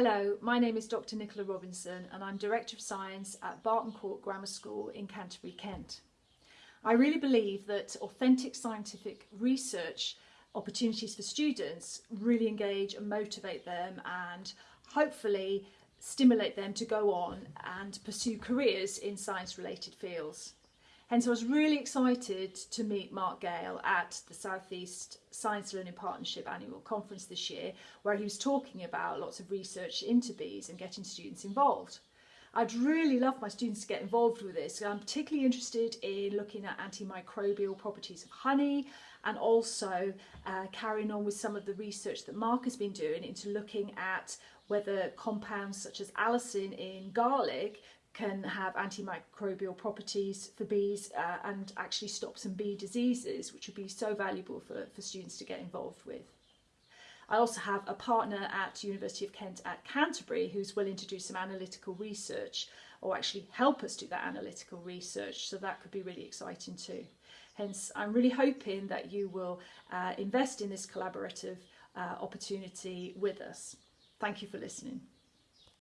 Hello, my name is Dr Nicola Robinson and I'm Director of Science at Barton Court Grammar School in Canterbury, Kent. I really believe that authentic scientific research opportunities for students really engage and motivate them and hopefully stimulate them to go on and pursue careers in science related fields. Hence I was really excited to meet Mark Gale at the Southeast Science Learning Partnership annual conference this year where he was talking about lots of research into bees and getting students involved. I'd really love my students to get involved with this. I'm particularly interested in looking at antimicrobial properties of honey and also uh, carrying on with some of the research that Mark has been doing into looking at whether compounds such as allicin in garlic can have antimicrobial properties for bees uh, and actually stop some bee diseases, which would be so valuable for, for students to get involved with. I also have a partner at University of Kent at Canterbury who's willing to do some analytical research or actually help us do that analytical research, so that could be really exciting too. Hence, I'm really hoping that you will uh, invest in this collaborative uh, opportunity with us. Thank you for listening.